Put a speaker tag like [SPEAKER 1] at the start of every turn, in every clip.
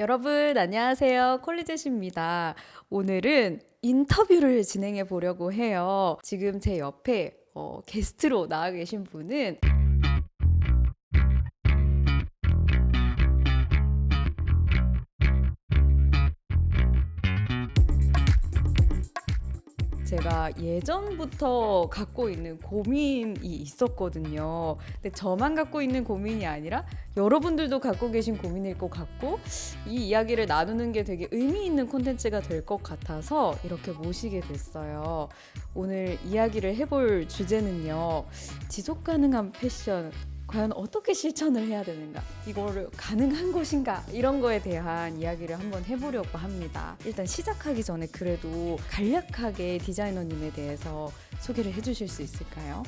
[SPEAKER 1] 여러분 안녕하세요. 콜리젯입니다. 오늘은 인터뷰를 진행해 보려고 해요. 지금 제 옆에 어, 게스트로 나와 계신 분은 제가 예전부터 갖고 있는 고민이 있었거든요. 근데 저만 갖고 있는 고민이 아니라 여러분들도 갖고 계신 고민일 것 같고 이 이야기를 나누는 게 되게 의미 있는 콘텐츠가 될 것 같아서 이렇게 모시게 됐어요. 오늘 이야기를 해볼 주제는요. 지속 가능한 패션 과연 어떻게 실천을 해야 되는가? 이거를 가능한 것인가? 이런 거에 대한 이야기를 한번 해보려고 합니다. 일단 시작하기 전에 그래도 간략하게 디자이너님에 대해서 소개를 해주실 수 있을까요?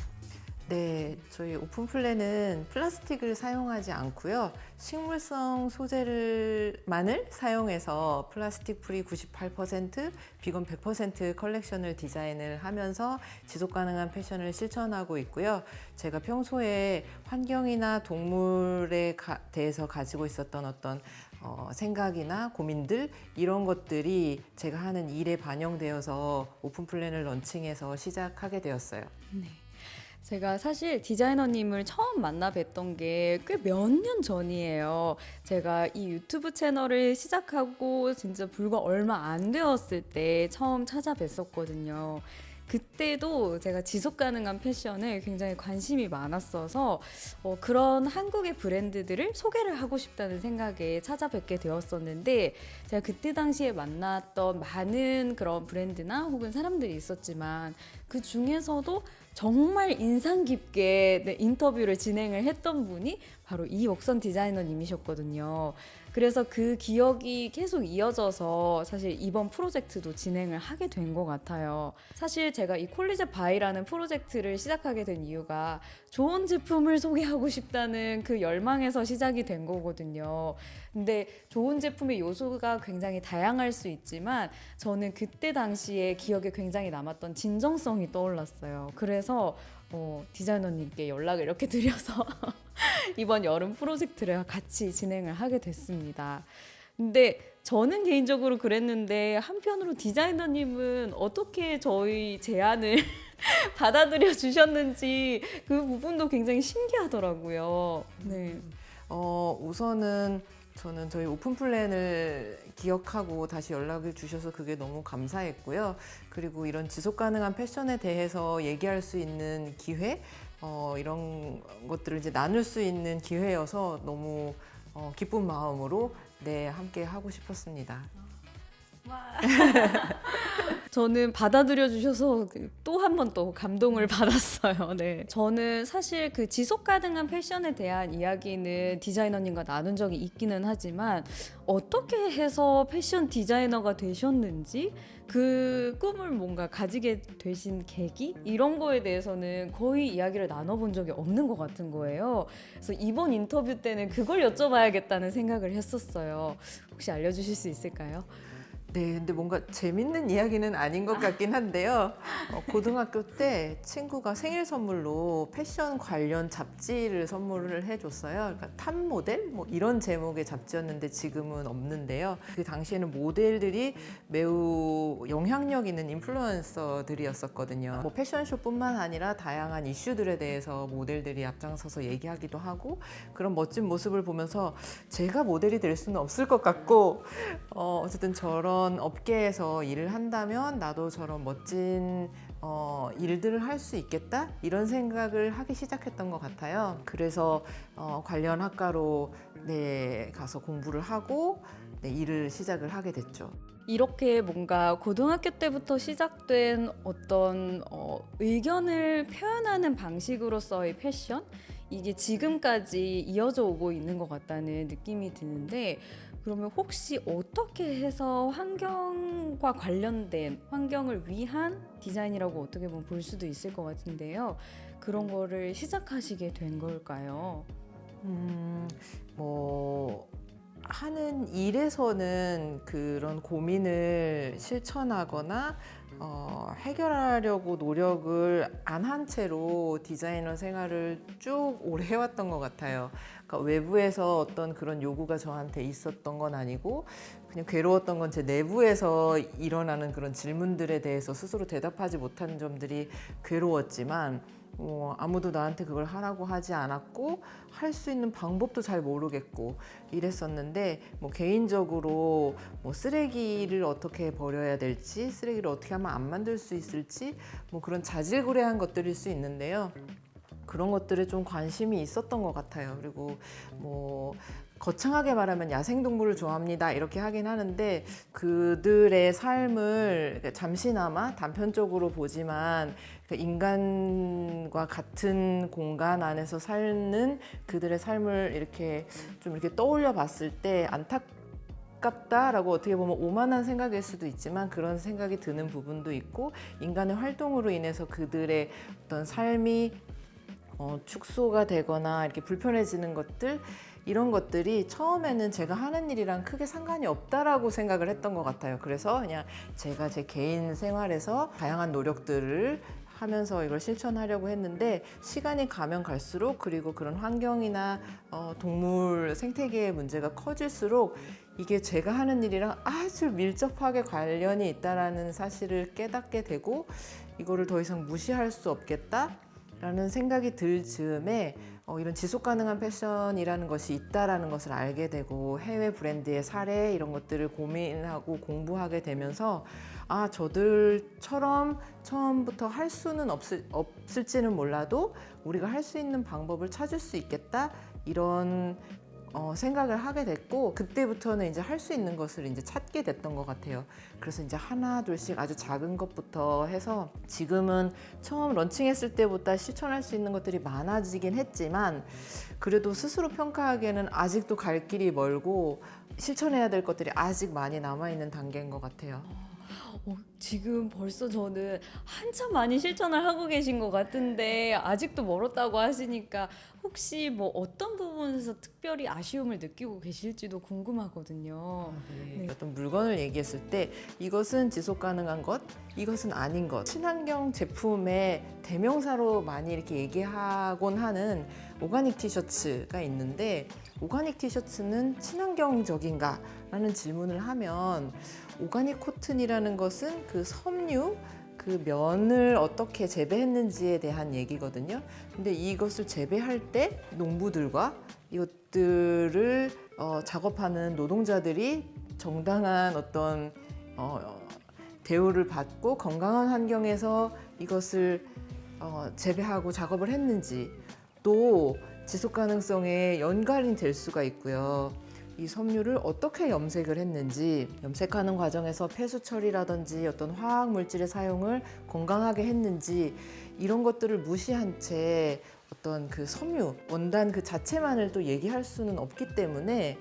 [SPEAKER 2] 네, 저희 오픈 플랜은 플라스틱을 사용하지 않고요. 식물성 소재를 만을 사용해서 플라스틱 프리 98%, 비건 100% 컬렉션을 디자인을 하면서 지속 가능한 패션을 실천하고 있고요. 제가 평소에 환경이나 동물에 가, 대해서 가지고 있었던 어떤 어, 생각이나 고민들 이런 것들이 제가 하는 일에 반영되어서 오픈 플랜을 런칭해서 시작하게 되었어요.
[SPEAKER 1] 네. 제가 사실 디자이너님을 처음 만나 뵀던 게 꽤 몇 년 전이에요. 제가 이 유튜브 채널을 시작하고 진짜 불과 얼마 안 되었을 때 처음 찾아뵀었거든요. 그때도 제가 지속 가능한 패션에 굉장히 관심이 많았어서 어, 그런 한국의 브랜드들을 소개를 하고 싶다는 생각에 찾아뵙게 되었었는데 제가 그때 당시에 만났던 많은 그런 브랜드나 혹은 사람들이 있었지만 그 중에서도 정말 인상 깊게 네, 인터뷰를 진행을 했던 분이 바로 이옥선 디자이너님이셨거든요. 그래서 그 기억이 계속 이어져서 사실 이번 프로젝트도 진행을 하게 된 것 같아요. 사실 제가 이 콜리제 바이라는 프로젝트를 시작하게 된 이유가 좋은 제품을 소개하고 싶다는 그 열망에서 시작이 된 거거든요. 근데 좋은 제품의 요소가 굉장히 다양할 수 있지만 저는 그때 당시에 기억에 굉장히 남았던 진정성이 떠올랐어요. 그래서 어, 디자이너님께 연락을 이렇게 드려서 이번 여름 프로젝트를 같이 진행을 하게 됐습니다. 근데 저는 개인적으로 그랬는데 한편으로 디자이너님은 어떻게 저희 제안을 받아들여 주셨는지 그 부분도 굉장히 신기하더라고요. 네.
[SPEAKER 2] 어, 우선은 저는 저희 오픈 플랜을 기억하고 다시 연락을 주셔서 그게 너무 감사했고요. 그리고 이런 지속 가능한 패션에 대해서 얘기할 수 있는 기회, 어, 이런 것들을 이제 나눌 수 있는 기회여서 너무 어, 기쁜 마음으로 네, 함께 하고 싶었습니다.
[SPEAKER 1] 저는 받아들여 주셔서 또 한 번 또 감동을 받았어요. 네. 저는 사실 그 지속 가능한 패션에 대한 이야기는 디자이너님과 나눈 적이 있기는 하지만 어떻게 해서 패션 디자이너가 되셨는지 그 꿈을 뭔가 가지게 되신 계기 이런 거에 대해서는 거의 이야기를 나눠본 적이 없는 것 같은 거예요. 그래서 이번 인터뷰 때는 그걸 여쭤봐야겠다는 생각을 했었어요. 혹시 알려주실 수 있을까요?
[SPEAKER 2] 네, 근데 뭔가 재밌는 이야기는 아닌 것 같긴 한데요. 어, 고등학교 때 친구가 생일 선물로 패션 관련 잡지를 선물을 해줬어요. 그러니까 탑 모델 뭐 이런 제목의 잡지였는데 지금은 없는데요. 그 당시에는 모델들이 매우 영향력 있는 인플루언서들이었었거든요. 뭐 패션쇼뿐만 아니라 다양한 이슈들에 대해서 모델들이 앞장서서 얘기하기도 하고 그런 멋진 모습을 보면서 제가 모델이 될 수는 없을 것 같고 어, 어쨌든 저런 그런 업계에서 일을 한다면 나도 저런 멋진 어, 일들을 할 수 있겠다 이런 생각을 하기 시작했던 것 같아요. 그래서 어, 관련 학과로 네, 가서 공부를 하고 네, 일을 시작을 하게 됐죠.
[SPEAKER 1] 이렇게 뭔가 고등학교 때부터 시작된 어떤 어, 의견을 표현하는 방식으로서의 패션 이게 지금까지 이어져 오고 있는 것 같다는 느낌이 드는데 그러면 혹시 어떻게 해서 환경과 관련된 환경을 위한 디자인이라고 어떻게 보면 볼 수도 있을 것 같은데요. 그런 거를 시작하시게 된 걸까요?
[SPEAKER 2] 음, 뭐 하는 일에서는 그런 고민을 실천하거나 어, 해결하려고 노력을 안 한 채로 디자이너 생활을 쭉 오래 해왔던 것 같아요. 그러니까 외부에서 어떤 그런 요구가 저한테 있었던 건 아니고 그냥 괴로웠던 건 제 내부에서 일어나는 그런 질문들에 대해서 스스로 대답하지 못한 점들이 괴로웠지만 어, 아무도 나한테 그걸 하라고 하지 않았고 할 수 있는 방법도 잘 모르겠고 이랬었는데 뭐 개인적으로 뭐 쓰레기를 어떻게 버려야 될지 쓰레기를 어떻게 하면 안 만들 수 있을지 뭐 그런 자질구레한 것들일 수 있는데요. 그런 것들에 좀 관심이 있었던 것 같아요. 그리고 뭐 거창하게 말하면 야생동물을 좋아합니다. 이렇게 하긴 하는데 그들의 삶을 잠시나마 단편적으로 보지만 그 인간과 같은 공간 안에서 사는 그들의 삶을 이렇게 좀 이렇게 떠올려 봤을 때 안타깝다라고 어떻게 보면 오만한 생각일 수도 있지만 그런 생각이 드는 부분도 있고 인간의 활동으로 인해서 그들의 어떤 삶이 어, 축소가 되거나 이렇게 불편해지는 것들 이런 것들이 처음에는 제가 하는 일이랑 크게 상관이 없다라고 생각을 했던 것 같아요. 그래서 그냥 제가 제 개인 생활에서 다양한 노력들을 하면서 이걸 실천하려고 했는데 시간이 가면 갈수록 그리고 그런 환경이나 어, 동물 생태계의 문제가 커질수록 이게 제가 하는 일이랑 아주 밀접하게 관련이 있다라는 사실을 깨닫게 되고 이거를 더 이상 무시할 수 없겠다. 라는 생각이 들 즈음에 어, 이런 지속 가능한 패션이라는 것이 있다라는 것을 알게 되고 해외 브랜드의 사례 이런 것들을 고민하고 공부하게 되면서 아 저들처럼 처음부터 할 수는 없을, 없을지는 몰라도 우리가 할 수 있는 방법을 찾을 수 있겠다. 이런 어, 생각을 하게 됐고 그때부터는 이제 할 수 있는 것을 이제 찾게 됐던 것 같아요. 그래서 이제 하나 둘씩 아주 작은 것부터 해서 지금은 처음 런칭했을 때보다 실천할 수 있는 것들이 많아지긴 했지만 그래도 스스로 평가하기에는 아직도 갈 길이 멀고 실천해야 될 것들이 아직 많이 남아 있는 단계인 것 같아요.
[SPEAKER 1] 어, 지금 벌써 저는 한참 많이 실천을 하고 계신 것 같은데 아직도 멀었다고 하시니까 혹시 뭐 어떤 부분에서 특별히 아쉬움을 느끼고 계실지도 궁금하거든요. 네.
[SPEAKER 2] 어떤 물건을 얘기했을 때 이것은 지속 가능한 것, 이것은 아닌 것. 친환경 제품의 대명사로 많이 이렇게 얘기하곤 하는 오가닉 티셔츠가 있는데 오가닉 티셔츠는 친환경적인가? 라는 질문을 하면 오가닉 코튼이라는 것은 그 섬유 그 면을 어떻게 재배했는지에 대한 얘기거든요. 근데 이것을 재배할 때 농부들과 이것들을 어, 작업하는 노동자들이 정당한 어떤 어, 대우를 받고 건강한 환경에서 이것을 어, 재배하고 작업을 했는지 또 지속 가능성에 연관이 될 수가 있고요. 이 섬유를 어떻게 염색을 했는지 염색하는 과정에서 폐수 처리라든지 어떤 화학 물질의 사용을 건강하게 했는지 이런 것들을 무시한 채 어떤 그 섬유 원단 그 자체만을 또 얘기할 수는 없기 때문에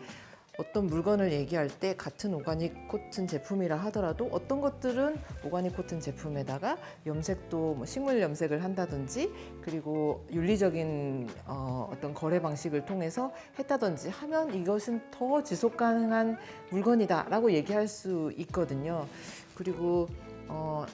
[SPEAKER 2] 어떤 물건을 얘기할 때 같은 오가닉 코튼 제품이라 하더라도 어떤 것들은 오가닉 코튼 제품에다가 염색도 뭐 식물 염색을 한다든지 그리고 윤리적인 어, 어떤 거래 방식을 통해서 했다든지 하면 이것은 더 지속 가능한 물건이다 라고 얘기할 수 있거든요. 그리고 어,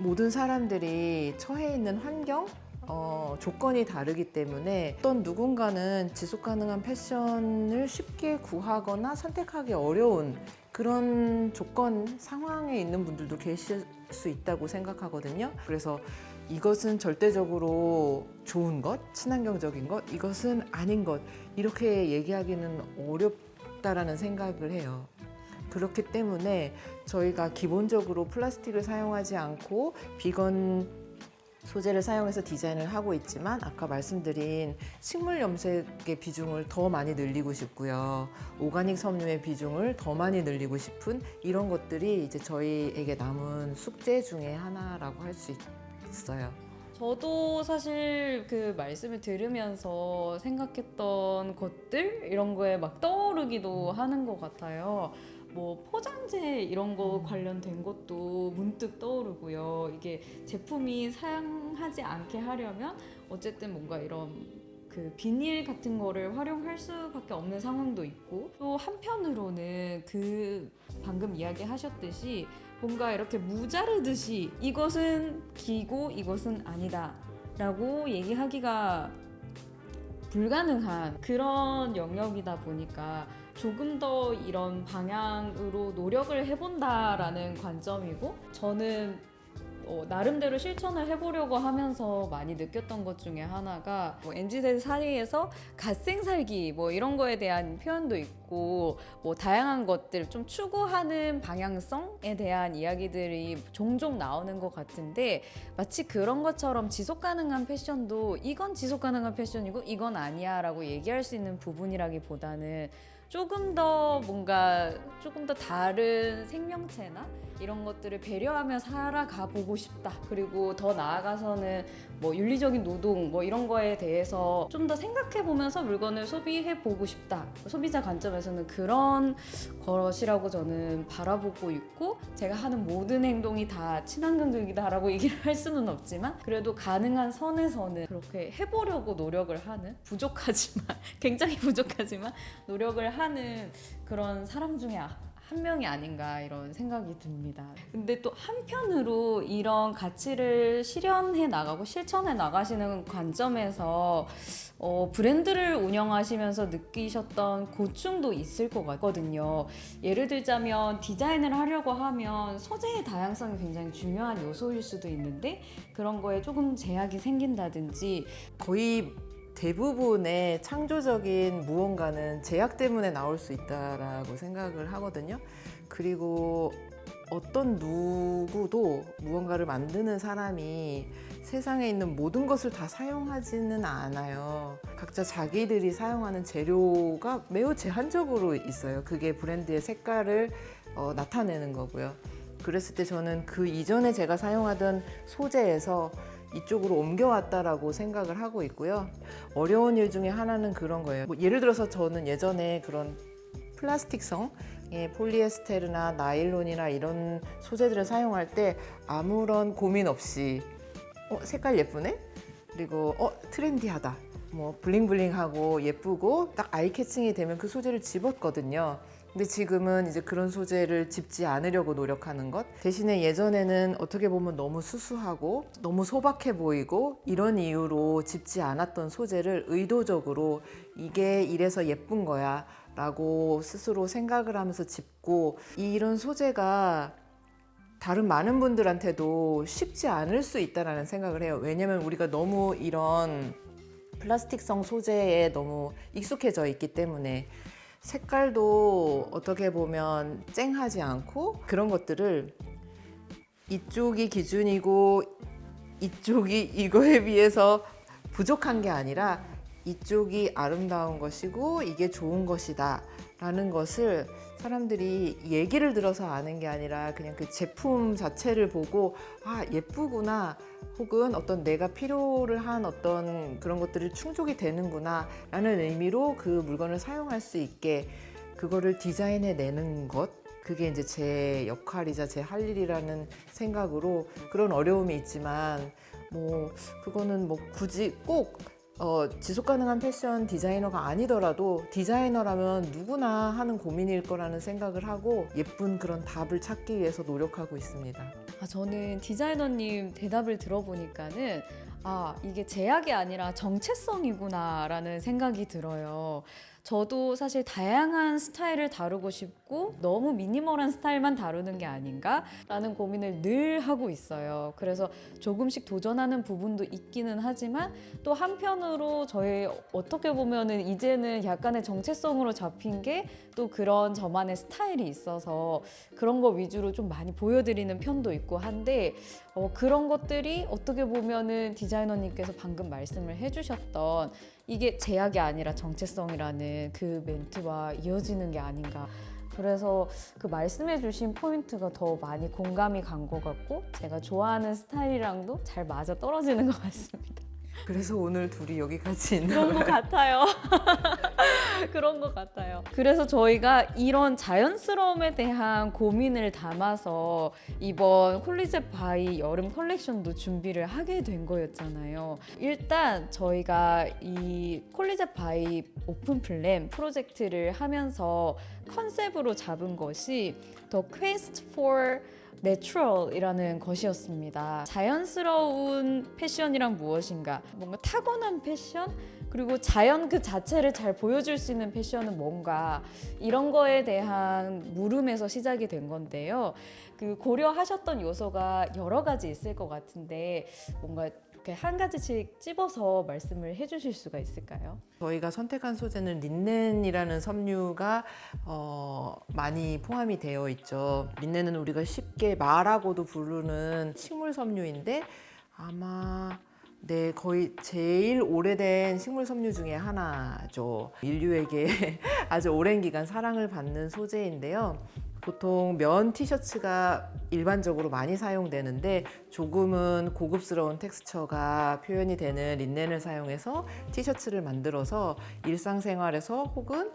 [SPEAKER 2] 모든 사람들이 처해 있는 환경 어, 조건이 다르기 때문에 어떤 누군가는 지속 가능한 패션을 쉽게 구하거나 선택하기 어려운 그런 조건 상황에 있는 분들도 계실 수 있다고 생각하거든요. 그래서 이것은 절대적으로 좋은 것, 친환경적인 것, 이것은 아닌 것 이렇게 얘기하기는 어렵다라는 생각을 해요. 그렇기 때문에 저희가 기본적으로 플라스틱을 사용하지 않고 비건 소재를 사용해서 디자인을 하고 있지만 아까 말씀드린 식물 염색의 비중을 더 많이 늘리고 싶고요. 오가닉 섬유의 비중을 더 많이 늘리고 싶은 이런 것들이 이제 저희에게 남은 숙제 중에 하나라고 할 수 있어요.
[SPEAKER 1] 저도 사실 그 말씀을 들으면서 생각했던 것들 이런 거에 막 떠오르기도 하는 것 같아요. 뭐 포장재 이런 거 관련된 것도 문득 떠오르고요. 이게 제품이 사용하지 않게 하려면 어쨌든 뭔가 이런 그그 비닐 같은 거를 활용할 수밖에 없는 상황도 있고 또 한편으로는 그 방금 이야기하셨듯이 뭔가 이렇게 무자르듯이 이것은 기고 이것은 아니다 라고 얘기하기가 불가능한 그런 영역이다 보니까 조금 더 이런 방향으로 노력을 해본다라는 관점이고 저는 어, 나름대로 실천을 해보려고 하면서 많이 느꼈던 것 중에 하나가 뭐 MZ세대 사이에서 갓생 살기 뭐 이런 거에 대한 표현도 있고 뭐 다양한 것들 좀 추구하는 방향성에 대한 이야기들이 종종 나오는 것 같은데 마치 그런 것처럼 지속 가능한 패션도 이건 지속 가능한 패션이고 이건 아니야 라고 얘기할 수 있는 부분이라기보다는 조금 더 뭔가 조금 더 다른 생명체나 이런 것들을 배려하며 살아가 보고 싶다. 그리고 더 나아가서는 뭐 윤리적인 노동 뭐 이런 거에 대해서 좀 더 생각해 보면서 물건을 소비해 보고 싶다. 소비자 관점에서는 그런 것이라고 저는 바라보고 있고 제가 하는 모든 행동이 다 친환경적이다 라고 얘기를 할 수는 없지만 그래도 가능한 선에서는 그렇게 해보려고 노력을 하는 부족하지만 굉장히 부족하지만 노력을 하는 그런 사람 중에 아- 한 명이 아닌가 이런 생각이 듭니다. 근데 또 한편으로 이런 가치를 실현해 나가고 실천해 나가시는 관점에서 어, 브랜드를 운영하시면서 느끼셨던 고충도 있을 것 같거든요. 예를 들자면 디자인을 하려고 하면 소재의 다양성이 굉장히 중요한 요소일 수도 있는데 그런 거에 조금 제약이 생긴다든지
[SPEAKER 2] 거의 대부분의 창조적인 무언가는 제약 때문에 나올 수 있다라고 생각을 하거든요. 그리고 어떤 누구도 무언가를 만드는 사람이 세상에 있는 모든 것을 다 사용하지는 않아요. 각자 자기들이 사용하는 재료가 매우 제한적으로 있어요. 그게 브랜드의 색깔을 어, 나타내는 거고요. 그랬을 때 저는 그 이전에 제가 사용하던 소재에서 이쪽으로 옮겨왔다라고 생각을 하고 있고요. 어려운 일 중에 하나는 그런 거예요. 뭐 예를 들어서 저는 예전에 그런 플라스틱성의 폴리에스테르나 나일론이나 이런 소재들을 사용할 때 아무런 고민 없이 어, 색깔 예쁘네? 그리고 어, 트렌디하다. 뭐 블링블링하고 예쁘고 딱 아이 캐칭이 되면 그 소재를 집었거든요. 근데 지금은 이제 그런 소재를 집지 않으려고 노력하는 것 대신에 예전에는 어떻게 보면 너무 수수하고 너무 소박해 보이고 이런 이유로 집지 않았던 소재를 의도적으로 이게 이래서 예쁜 거야 라고 스스로 생각을 하면서 집고 이런 소재가 다른 많은 분들한테도 쉽지 않을 수 있다라는 생각을 해요. 왜냐면 우리가 너무 이런 플라스틱성 소재에 너무 익숙해져 있기 때문에 색깔도 어떻게 보면 쨍하지 않고 그런 것들을 이쪽이 기준이고 이쪽이 이거에 비해서 부족한 게 아니라 이쪽이 아름다운 것이고 이게 좋은 것이다 라는 것을 사람들이 얘기를 들어서 아는 게 아니라 그냥 그 제품 자체를 보고 아 예쁘구나 혹은 어떤 내가 필요를 한 어떤 그런 것들이 충족이 되는구나 라는 의미로 그 물건을 사용할 수 있게 그거를 디자인해 내는 것 그게 이제 제 역할이자 제 할 일이라는 생각으로 그런 어려움이 있지만 뭐 그거는 뭐 굳이 꼭 어, 지속 가능한 패션 디자이너가 아니더라도 디자이너라면 누구나 하는 고민일 거라는 생각을 하고 예쁜 그런 답을 찾기 위해서 노력하고 있습니다.
[SPEAKER 1] 아, 저는 디자이너님 대답을 들어보니까는 아, 이게 제약이 아니라 정체성이구나 라는 생각이 들어요. 저도 사실 다양한 스타일을 다루고 싶고 너무 미니멀한 스타일만 다루는 게 아닌가 라는 고민을 늘 하고 있어요. 그래서 조금씩 도전하는 부분도 있기는 하지만 또 한편으로 저의 어떻게 보면 은 이제는 약간의 정체성으로 잡힌 게 또 그런 저만의 스타일이 있어서 그런 거 위주로 좀 많이 보여드리는 편도 있고 한데 어, 그런 것들이 어떻게 보면 은 디자이너님께서 방금 말씀을 해주셨던 이게 제약이 아니라 정체성이라는 그 멘트와 이어지는 게 아닌가. 그래서 그 말씀해 주신 포인트가 더 많이 공감이 간 것 같고 제가 좋아하는 스타일이랑도 잘 맞아 떨어지는 것 같습니다.
[SPEAKER 2] 그래서 오늘 둘이 여기 같이 있는
[SPEAKER 1] 그런 것 같아요. 그런 것 같아요. 그래서 저희가 이런 자연스러움에 대한 고민을 담아서 이번 콜리제 바이 여름 컬렉션도 준비를 하게 된 거였잖아요. 일단 저희가 이 콜리제 바이 오픈 플랜 프로젝트를 하면서 컨셉으로 잡은 것이 The Quest for Natural이라는 것이었습니다. 자연스러운 패션이란 무엇인가? 뭔가 타고난 패션? 그리고 자연 그 자체를 잘 보여줄 수 있는 패션은 뭔가 이런 거에 대한 물음에서 시작이 된 건데요. 그 고려하셨던 요소가 여러 가지 있을 것 같은데 뭔가 이렇게 한 가지씩 찝어서 말씀을 해주실 수가 있을까요?
[SPEAKER 2] 저희가 선택한 소재는 린넨이라는 섬유가 어, 많이 포함이 되어 있죠. 린넨은 우리가 쉽게 말하고도 부르는 식물 섬유인데 아마 네, 거의 제일 오래된 식물 섬유 중에 하나죠. 인류에게 아주 오랜 기간 사랑을 받는 소재인데요. 보통 면 티셔츠가 일반적으로 많이 사용되는데 조금은 고급스러운 텍스처가 표현이 되는 린넨을 사용해서 티셔츠를 만들어서 일상생활에서 혹은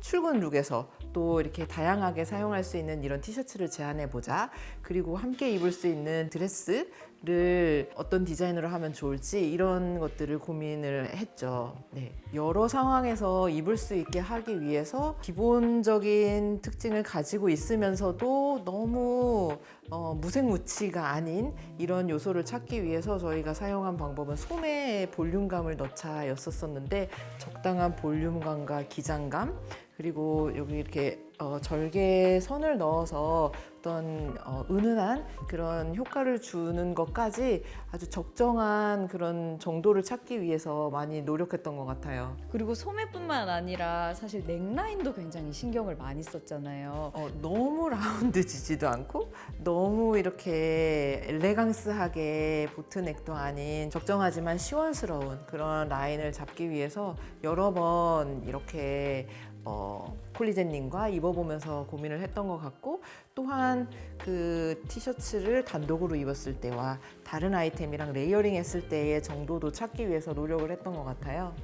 [SPEAKER 2] 출근 룩에서 또 이렇게 다양하게 사용할 수 있는 이런 티셔츠를 제안해 보자. 그리고 함께 입을 수 있는 드레스를 어떤 디자인으로 하면 좋을지 이런 것들을 고민을 했죠. 네. 여러 상황에서 입을 수 있게 하기 위해서 기본적인 특징을 가지고 있으면서도 너무 어, 무색무취가 아닌 이런 요소를 찾기 위해서 저희가 사용한 방법은 소매에 볼륨감을 넣자였었었는데 적당한 볼륨감과 기장감 그리고 여기 이렇게 어, 절개 선을 넣어서 어떤 어, 은은한 그런 효과를 주는 것까지 아주 적정한 그런 정도를 찾기 위해서 많이 노력했던 것 같아요.
[SPEAKER 1] 그리고 소매뿐만 아니라 사실 넥라인도 굉장히 신경을 많이 썼잖아요.
[SPEAKER 2] 어, 너무 라운드지지도 않고 너무 이렇게 엘레강스하게 붙은 액도 아닌 적정하지만 시원스러운 그런 라인을 잡기 위해서 여러 번 이렇게 어, 콜리제님과 입어보면서 고민을 했던 것 같고 또한 그 티셔츠를 단독으로 입었을 때와 다른 아이템이랑 layering 했을 때의 정도도 찾기 위해서 노력을 했던 것 같아요.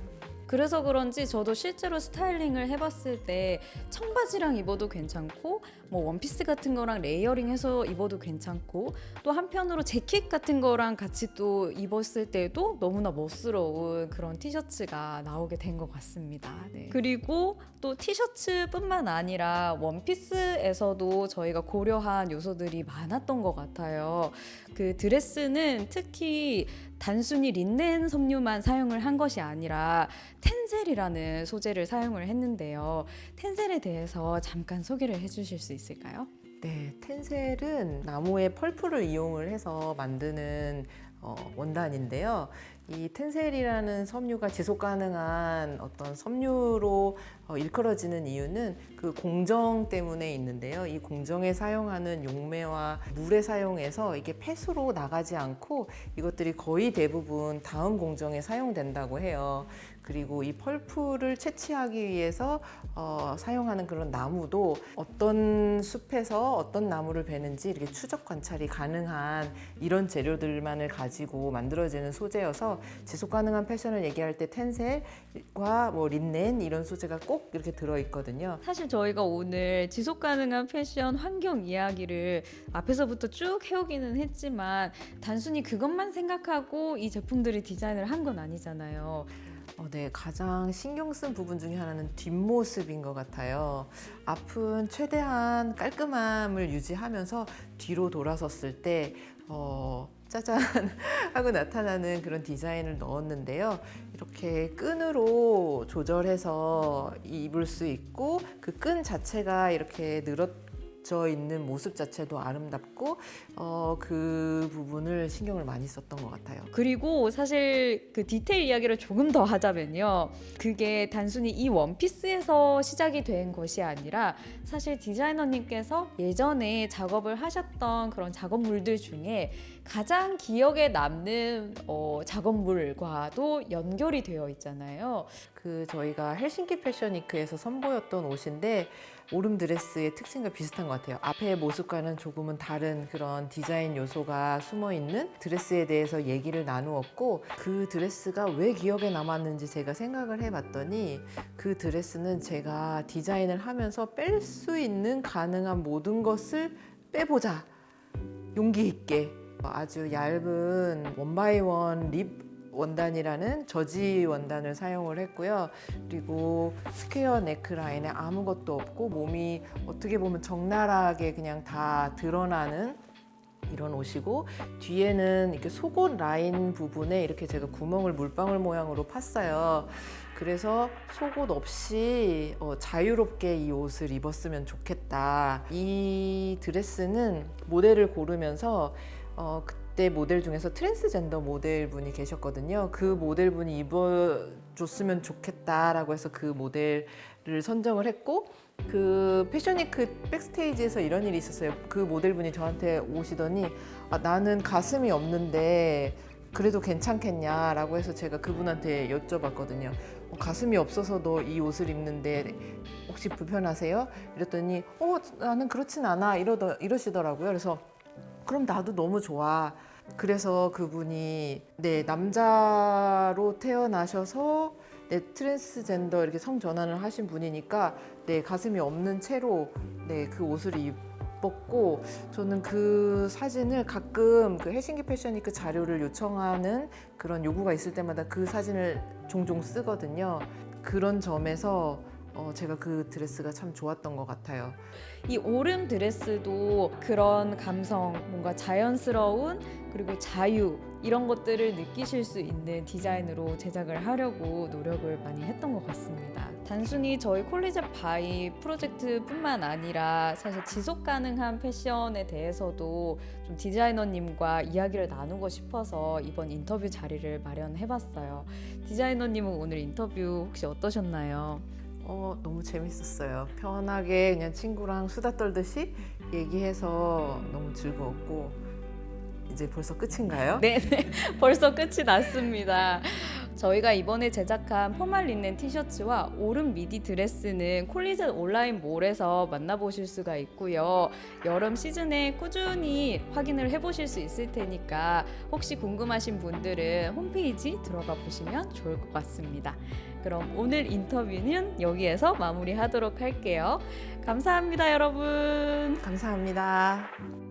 [SPEAKER 1] 그래서 그런지 저도 실제로 스타일링을 해봤을 때 청바지랑 입어도 괜찮고 뭐 원피스 같은 거랑 layering 해서 입어도 괜찮고 또 한편으로 재킷 같은 거랑 같이 또 입었을 때도 너무나 멋스러운 그런 티셔츠가 나오게 된 것 같습니다. 네. 그리고 또 티셔츠뿐만 아니라 원피스에서도 저희가 고려한 요소들이 많았던 것 같아요. 그 드레스는 특히 단순히 린넨 섬유만 사용을 한 것이 아니라 텐셀이라는 소재를 사용을 했는데요. 텐셀에 대해서 잠깐 소개를 해주실 수 있을까요?
[SPEAKER 2] 네, 텐셀은 나무의 펄프를 이용을 해서 만드는 어, 원단인데요. 이 텐셀이라는 섬유가 지속 가능한 어떤 섬유로 어, 일컬어지는 이유는 그 공정 때문에 있는데요. 이 공정에 사용하는 용매와 물에 사용해서 이게 폐수로 나가지 않고 이것들이 거의 대부분 다음 공정에 사용된다고 해요. 그리고 이 펄프를 채취하기 위해서 어, 사용하는 그런 나무도 어떤 숲에서 어떤 나무를 베는지 이렇게 추적 관찰이 가능한 이런 재료들만을 가지고 만들어지는 소재여서 지속 가능한 패션을 얘기할 때 텐셀과 뭐 린넨 이런 소재가 꼭 이렇게 들어 있거든요.
[SPEAKER 1] 사실 저희가 오늘 지속 가능한 패션 환경 이야기를 앞에서부터 쭉 해오기는 했지만 단순히 그것만 생각하고 이 제품들을 디자인을 한 건 아니잖아요.
[SPEAKER 2] 어, 네, 가장 신경 쓴 부분 중에 하나는 뒷모습인 것 같아요. 앞은 최대한 깔끔함을 유지하면서 뒤로 돌아섰을 때, 어, 짜잔 하고 나타나는 그런 디자인을 넣었는데요. 이렇게 끈으로 조절해서 입을 수 있고 그 끈 자체가 이렇게 늘 어져 있는 모습 자체도 아름답고 어, 그 부분을 신경을 많이 썼던 것 같아요.
[SPEAKER 1] 그리고 사실 그 디테일 이야기를 조금 더 하자면요. 그게 단순히 이 원피스에서 시작이 된 것이 아니라 사실 디자이너님께서 예전에 작업을 하셨던 그런 작업물들 중에 가장 기억에 남는 어, 작업물과도 연결이 되어 있잖아요.
[SPEAKER 2] 그 저희가 헬싱키 패션위크에서 선보였던 옷인데 오름 드레스의 특징과 비슷한 것 같아요. 앞의 모습과는 조금은 다른 그런 디자인 요소가 숨어 있는 드레스에 대해서 얘기를 나누었고 그 드레스가 왜 기억에 남았는지 제가 생각을 해봤더니 그 드레스는 제가 디자인을 하면서 뺄 수 있는 가능한 모든 것을 빼보자 용기 있게 아주 얇은 one by one rib 원단이라는 저지 원단을 사용을 했고요. 그리고 스퀘어 네크라인에 아무것도 없고 몸이 어떻게 보면 적나라하게 그냥 다 드러나는 이런 옷이고 뒤에는 이렇게 속옷 라인 부분에 이렇게 제가 구멍을 물방울 모양으로 팠어요. 그래서 속옷 없이 어, 자유롭게 이 옷을 입었으면 좋겠다. 이 드레스는 모델을 고르면서 어, 그때 모델 중에서 트랜스젠더 모델분이 계셨거든요. 그 모델분이 입어줬으면 좋겠다라고 해서 그 모델을 선정을 했고 그 패션위크 백스테이지에서 이런 일이 있었어요. 그 모델분이 저한테 오시더니 아, 나는 가슴이 없는데 그래도 괜찮겠냐라고 해서 제가 그분한테 여쭤봤거든요. 어, 가슴이 없어서 너 이 옷을 입는데 혹시 불편하세요? 이랬더니 어 나는 그렇진 않아 이러더 이러시더라고요. 그래서 그럼 나도 너무 좋아. 그래서 그분이 네 남자로 태어나셔서 네 트랜스젠더 이렇게 성 전환을 하신 분이니까 네 가슴이 없는 채로 네그 옷을 입었고 저는 그 사진을 가끔 그 헬싱키 패션위크 자료를 요청하는 그런 요구가 있을 때마다 그 사진을 종종 쓰거든요. 그런 점에서 어, 제가 그 드레스가 참 좋았던 것 같아요.
[SPEAKER 1] 이 오름 드레스도 그런 감성, 뭔가 자연스러운 그리고 자유 이런 것들을 느끼실 수 있는 디자인으로 제작을 하려고 노력을 많이 했던 것 같습니다. 단순히 저희 콜리제 바이 프로젝트뿐만 아니라 사실 지속 가능한 패션에 대해서도 좀 디자이너님과 이야기를 나누고 싶어서 이번 인터뷰 자리를 마련해봤어요. 디자이너님은 오늘 인터뷰 혹시 어떠셨나요?
[SPEAKER 2] 어, 너무 재밌었어요. 편하게 그냥 친구랑 수다 떨듯이 얘기해서 너무 즐거웠고 이제 벌써 끝인가요?
[SPEAKER 1] 네, 네. 벌써 끝이 났습니다. 저희가 이번에 제작한 포말 린넨 티셔츠와 오름 미디 드레스는 콜리젯 온라인 몰에서 만나보실 수가 있고요. 여름 시즌에 꾸준히 확인을 해보실 수 있을 테니까 혹시 궁금하신 분들은 홈페이지 들어가 보시면 좋을 것 같습니다. 그럼 오늘 인터뷰는 여기에서 마무리하도록 할게요. 감사합니다, 여러분.
[SPEAKER 2] 감사합니다.